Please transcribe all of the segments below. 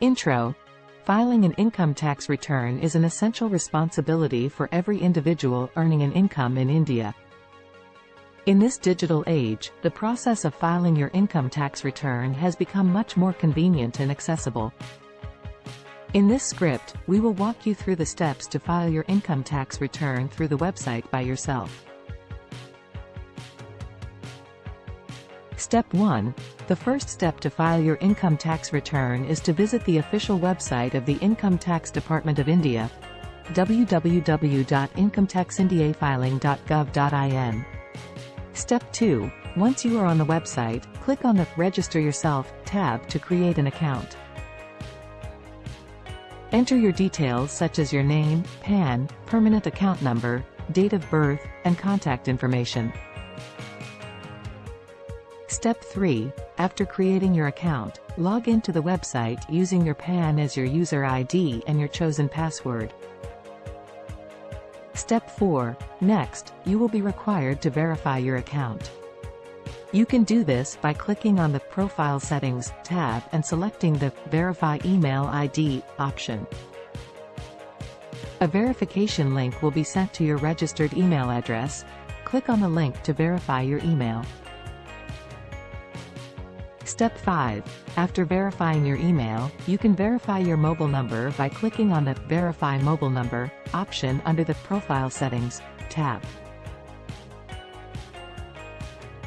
Intro. Filing an income tax return is an essential responsibility for every individual earning an income in India. In this digital age, the process of filing your income tax return has become much more convenient and accessible. In this script, we will walk you through the steps to file your income tax return through the website by yourself. Step 1. The first step to file your income tax return is to visit the official website of the Income Tax Department of India, www.incometaxindiafiling.gov.in. Step 2. Once you are on the website, click on the Register Yourself tab to create an account. Enter your details such as your name, PAN, permanent account number, date of birth, and contact information. Step 3. After creating your account, log into the website using your PAN as your user ID and your chosen password. Step 4. Next, you will be required to verify your account. You can do this by clicking on the Profile Settings tab and selecting the Verify Email ID option. A verification link will be sent to your registered email address. Click on the link to verify your email. Step 5. After verifying your email, you can verify your mobile number by clicking on the Verify Mobile Number option under the Profile Settings tab.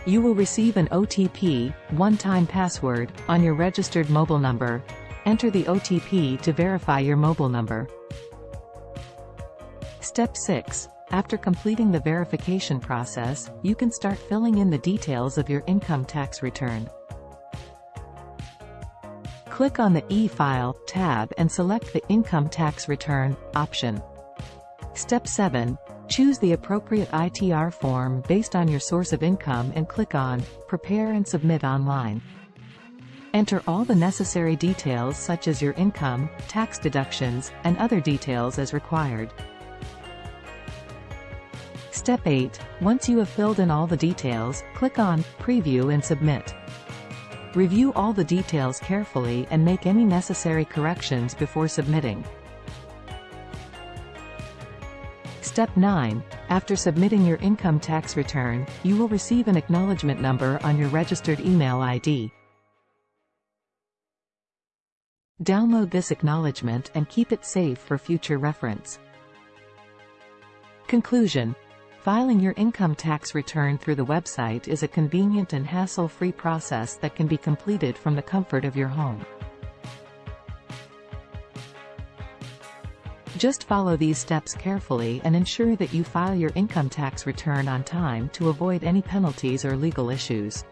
You will receive an OTP, one-time password, on your registered mobile number. Enter the OTP to verify your mobile number. Step 6. After completing the verification process, you can start filling in the details of your income tax return. Click on the E-File tab and select the Income Tax Return option. Step 7. Choose the appropriate ITR form based on your source of income and click on Prepare and Submit online. Enter all the necessary details such as your income, tax deductions, and other details as required. Step 8. Once you have filled in all the details, click on Preview and Submit. Review all the details carefully and make any necessary corrections before submitting. Step 9. After submitting your income tax return, you will receive an acknowledgement number on your registered email ID. Download this acknowledgement and keep it safe for future reference. Conclusion Filing your income tax return through the website is a convenient and hassle-free process that can be completed from the comfort of your home. Just follow these steps carefully and ensure that you file your income tax return on time to avoid any penalties or legal issues.